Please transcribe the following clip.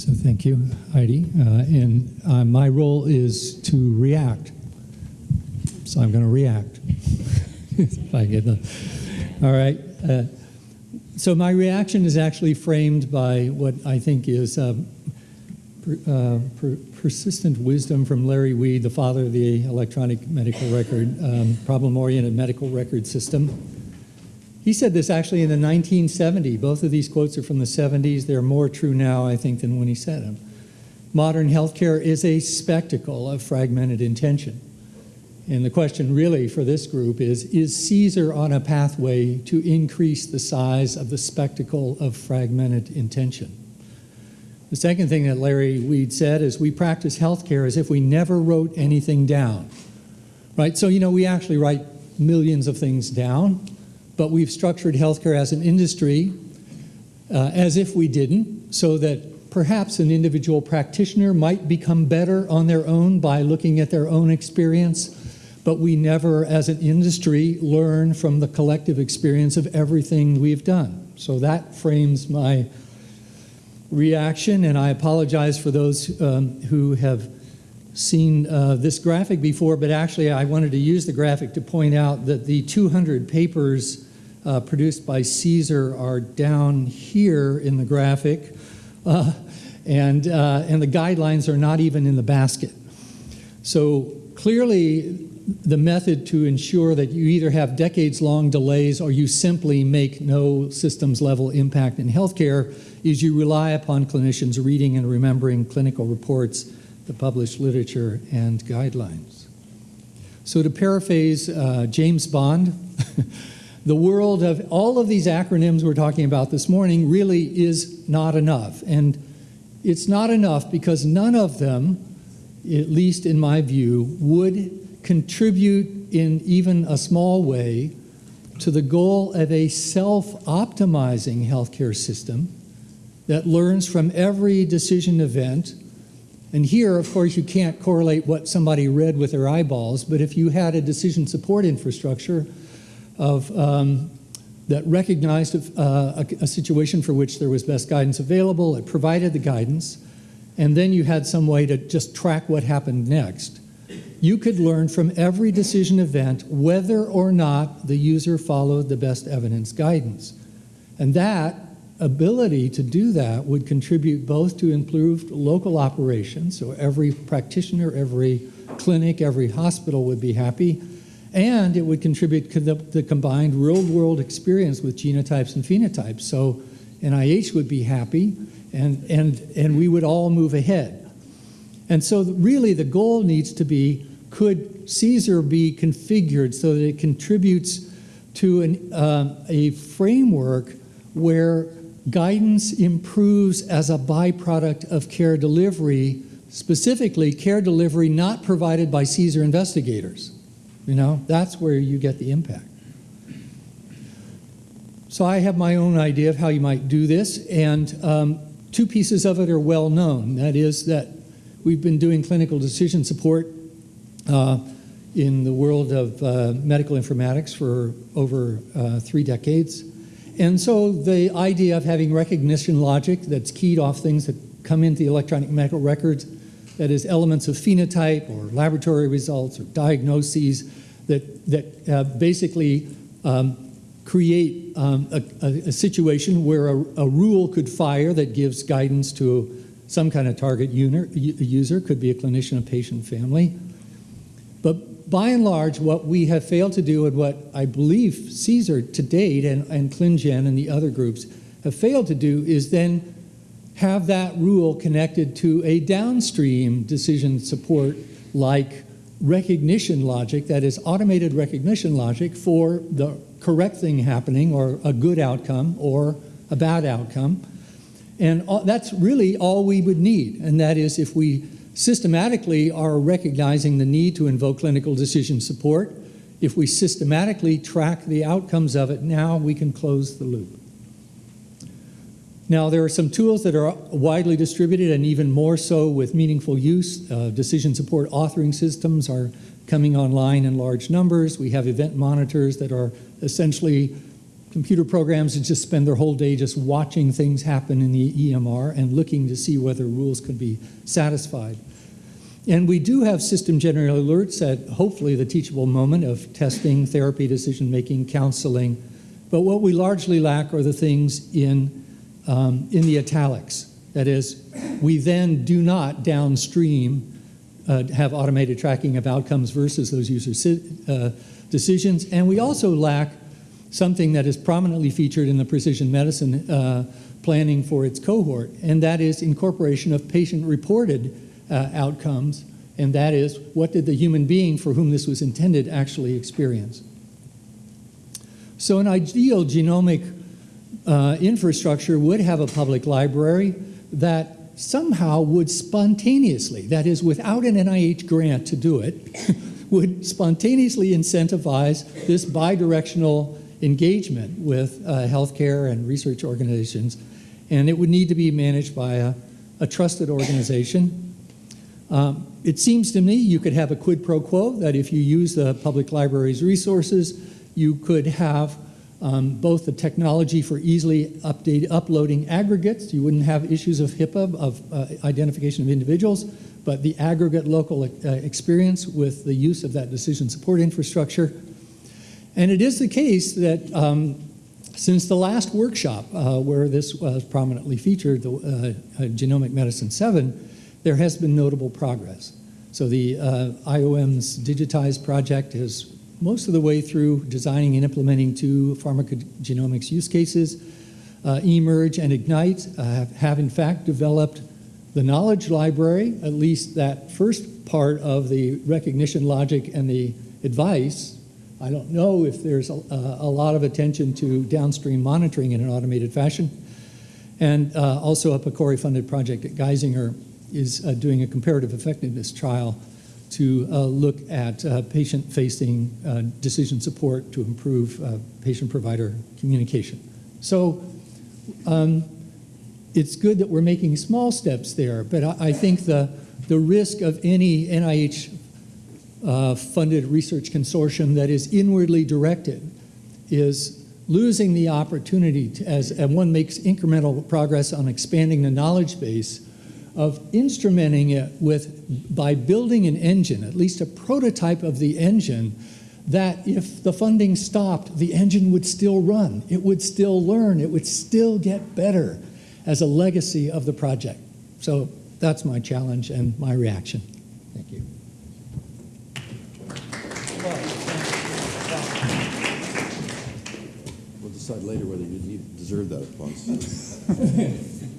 So thank you, Heidi. Uh, and uh, my role is to react. So I'm going to react. if I get the. All right. Uh, so my reaction is actually framed by what I think is uh, per, uh, per, persistent wisdom from Larry Weed, the father of the electronic medical record, um, problem-oriented medical record system. He said this actually in the 1970s. Both of these quotes are from the 70s. They're more true now, I think, than when he said them. Modern healthcare is a spectacle of fragmented intention. And the question really for this group is, is CSER on a pathway to increase the size of the spectacle of fragmented intention? The second thing that Larry Weed said is we practice healthcare as if we never wrote anything down, right? So, you know, we actually write millions of things down, but we've structured healthcare as an industry uh, as if we didn't, so that perhaps an individual practitioner might become better on their own by looking at their own experience, but we never, as an industry, learn from the collective experience of everything we've done. So that frames my reaction, and I apologize for those um, who have seen uh, this graphic before, but actually I wanted to use the graphic to point out that the 200 papers uh, produced by CSER are down here in the graphic, uh, and, uh, and the guidelines are not even in the basket. So clearly the method to ensure that you either have decades-long delays or you simply make no systems level impact in healthcare is you rely upon clinicians reading and remembering clinical reports, the published literature, and guidelines. So to paraphrase uh, James Bond, the world of all of these acronyms we're talking about this morning really is not enough. And it's not enough because none of them, at least in my view, would contribute in even a small way to the goal of a self-optimizing healthcare system that learns from every decision event. And here, of course, you can't correlate what somebody read with their eyeballs, but if you had a decision support infrastructure of um, that recognized uh, a, a, situation for which there was best guidance available, it provided the guidance, and then you had some way to just track what happened next. You could learn from every decision event whether or not the user followed the best evidence guidance. And that ability to do that would contribute both to improved local operations, so every practitioner, every clinic, every hospital would be happy, and it would contribute to the, the combined real-world experience with genotypes and phenotypes. So NIH would be happy, and, and, and we would all move ahead. And so really the goal needs to be could CSER be configured so that it contributes to an, uh, a framework where guidance improves as a byproduct of care delivery, specifically care delivery not provided by CSER investigators. You know, that's where you get the impact. So I have my own idea of how you might do this, and um, two pieces of it are well known. That is that we've been doing clinical decision support uh, in the world of uh, medical informatics for over uh, three decades. And so the idea of having recognition logic that's keyed off things that come into the electronic medical records, that is elements of phenotype or laboratory results or diagnoses that, that uh, basically um, create um, a, a, situation where a, a, rule could fire that gives guidance to some kind of target user, could be a clinician, a patient, family, but by and large, what we have failed to do and what I believe CSER to date and, and ClinGen and the other groups have failed to do is then have that rule connected to a downstream decision support like recognition logic, that is automated recognition logic for the correct thing happening or a good outcome or a bad outcome. And that's really all we would need. And that is if we systematically are recognizing the need to invoke clinical decision support. If we systematically track the outcomes of it, now we can close the loop. Now, there are some tools that are widely distributed and even more so with meaningful use. Uh, decision support authoring systems are coming online in large numbers. We have event monitors that are essentially computer programs that just spend their whole day just watching things happen in the EMR and looking to see whether rules could be satisfied. And we do have system-generated alerts at hopefully the teachable moment of testing, therapy, decision-making, counseling. But what we largely lack are the things in, um, in the italics. That is, we then do not downstream uh, have automated tracking of outcomes versus those user uh, decisions. And we also lack something that is prominently featured in the precision medicine uh, planning for its cohort, and that is incorporation of patient-reported uh, outcomes, and that is what did the human being for whom this was intended actually experience. So an ideal genomic uh, infrastructure would have a public library that somehow would spontaneously, that is without an NIH grant to do it, would spontaneously incentivize this bidirectional engagement with uh, healthcare and research organizations. And it would need to be managed by a, a trusted organization. Um, it seems to me you could have a quid pro quo, that if you use the public library's resources, you could have um, both the technology for easily update, uploading aggregates, you wouldn't have issues of HIPAA, of uh, identification of individuals, but the aggregate local uh, experience with the use of that decision support infrastructure. And it is the case that um, since the last workshop uh, where this was prominently featured, the uh, uh, Genomic Medicine 7, there has been notable progress. So the uh, IOM's digitized project is most of the way through designing and implementing two pharmacogenomics use cases. Uh, eMERGE and Ignite uh, have, have in fact developed the knowledge library, at least that first part of the recognition logic and the advice. I don't know if there's a, a lot of attention to downstream monitoring in an automated fashion. And uh, also a PCORI-funded project at Geisinger is uh, doing a comparative effectiveness trial to uh, look at uh, patient-facing uh, decision support to improve patient-provider communication. So um, it's good that we're making small steps there, but I, I think the, the risk of any NIH uh, funded research consortium that is inwardly directed is losing the opportunity to, as one makes incremental progress on expanding the knowledge base of instrumenting it with, by building an engine, at least a prototype of the engine, that if the funding stopped, the engine would still run, it would still learn, it would still get better as a legacy of the project. So that's my challenge and my reaction. Thank you. We'll decide later whether you deserve that applause.